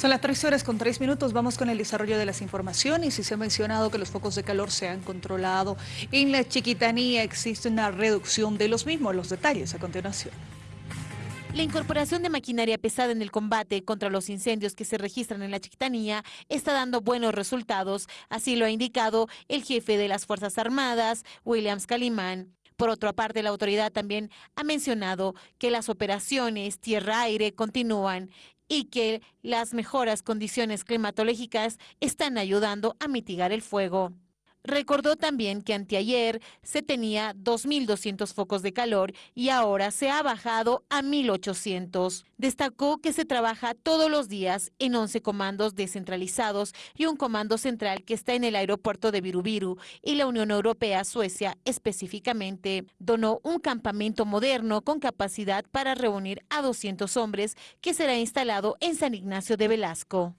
Son las 3 horas con 3 minutos, vamos con el desarrollo de las informaciones y se ha mencionado que los focos de calor se han controlado. En la Chiquitanía existe una reducción de los mismos, los detalles a continuación. La incorporación de maquinaria pesada en el combate contra los incendios que se registran en la Chiquitanía está dando buenos resultados, así lo ha indicado el jefe de las Fuerzas Armadas, Williams Calimán. Por otra parte, la autoridad también ha mencionado que las operaciones tierra-aire continúan y que las mejoras condiciones climatológicas están ayudando a mitigar el fuego. Recordó también que anteayer se tenía 2.200 focos de calor y ahora se ha bajado a 1.800. Destacó que se trabaja todos los días en 11 comandos descentralizados y un comando central que está en el aeropuerto de Virubiru y la Unión Europea, Suecia específicamente, donó un campamento moderno con capacidad para reunir a 200 hombres que será instalado en San Ignacio de Velasco.